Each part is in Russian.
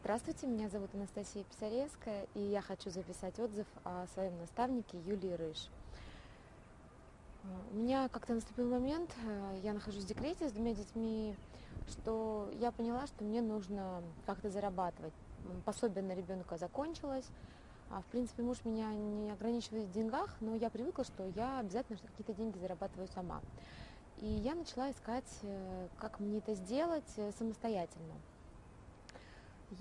Здравствуйте, меня зовут Анастасия Писаревская, и я хочу записать отзыв о своем наставнике Юлии Рыж. У меня как-то наступил момент, э, я нахожусь в декрете с двумя детьми, что я поняла, что мне нужно как-то зарабатывать. Пособие на ребенка закончилось, а, в принципе, муж меня не ограничивает в деньгах, но я привыкла, что я обязательно какие-то деньги зарабатываю сама. И я начала искать, э, как мне это сделать э, самостоятельно.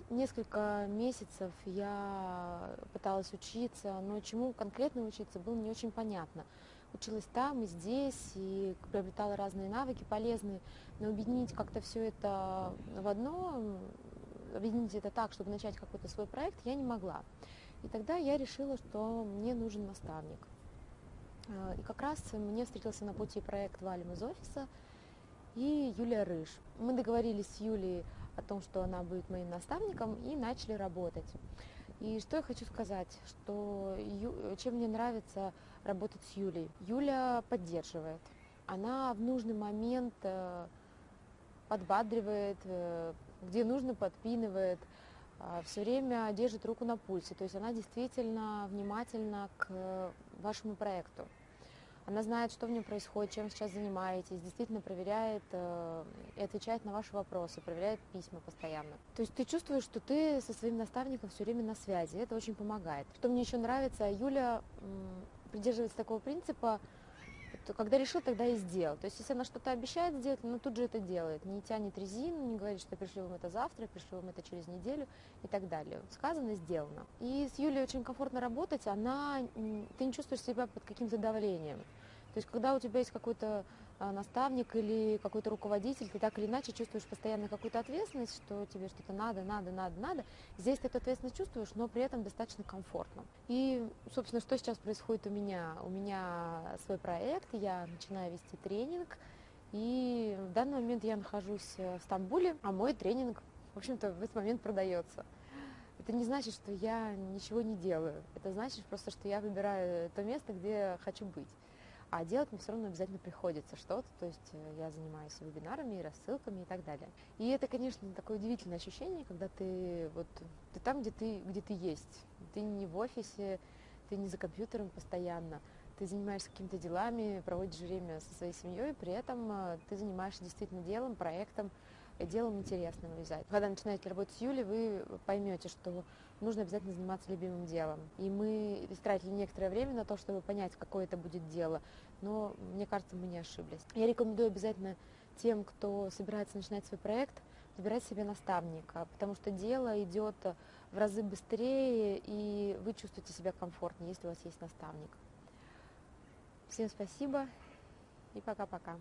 Несколько месяцев я пыталась учиться, но чему конкретно учиться было не очень понятно. Училась там и здесь, и приобретала разные навыки полезные, но объединить как-то все это в одно, объединить это так, чтобы начать какой-то свой проект, я не могла. И тогда я решила, что мне нужен наставник. И как раз мне встретился на пути проект «Валим из офиса», и Юлия Рыж. Мы договорились с Юлией о том, что она будет моим наставником, и начали работать. И что я хочу сказать, что чем мне нравится работать с Юлей. Юля поддерживает. Она в нужный момент э, подбадривает, э, где нужно подпинывает, э, все время держит руку на пульсе. То есть она действительно внимательна к вашему проекту. Она знает, что в нем происходит, чем сейчас занимаетесь, действительно проверяет э, и отвечает на ваши вопросы, проверяет письма постоянно. То есть ты чувствуешь, что ты со своим наставником все время на связи, это очень помогает. Что мне еще нравится, Юля м, придерживается такого принципа, то когда решил, тогда и сделал. То есть, если она что-то обещает сделать, она тут же это делает. Не тянет резину, не говорит, что пришлю вам это завтра, пришлю вам это через неделю и так далее. Сказано, сделано. И с Юлей очень комфортно работать, она, ты не чувствуешь себя под каким-то давлением. То есть, когда у тебя есть какой-то наставник или какой-то руководитель, ты так или иначе чувствуешь постоянно какую-то ответственность, что тебе что-то надо, надо, надо, надо. Здесь ты эту ответственность чувствуешь, но при этом достаточно комфортно. И, собственно, что сейчас происходит у меня? У меня свой проект, я начинаю вести тренинг, и в данный момент я нахожусь в Стамбуле, а мой тренинг, в общем-то, в этот момент продается. Это не значит, что я ничего не делаю. Это значит просто, что я выбираю то место, где хочу быть а делать мне все равно обязательно приходится что-то, то есть э, я занимаюсь вебинарами, рассылками и так далее. И это, конечно, такое удивительное ощущение, когда ты вот ты там, где ты, где ты есть, ты не в офисе, ты не за компьютером постоянно, ты занимаешься какими-то делами, проводишь время со своей семьей, при этом э, ты занимаешься действительно делом, проектом, делом интересным обязательно. Когда начинаете работать с Юлей, вы поймете, что нужно обязательно заниматься любимым делом. И мы истратили некоторое время на то, чтобы понять, какое это будет дело, но мне кажется, мы не ошиблись. Я рекомендую обязательно тем, кто собирается начинать свой проект, выбирать себе наставника, потому что дело идет в разы быстрее, и вы чувствуете себя комфортнее, если у вас есть наставник. Всем спасибо и пока-пока.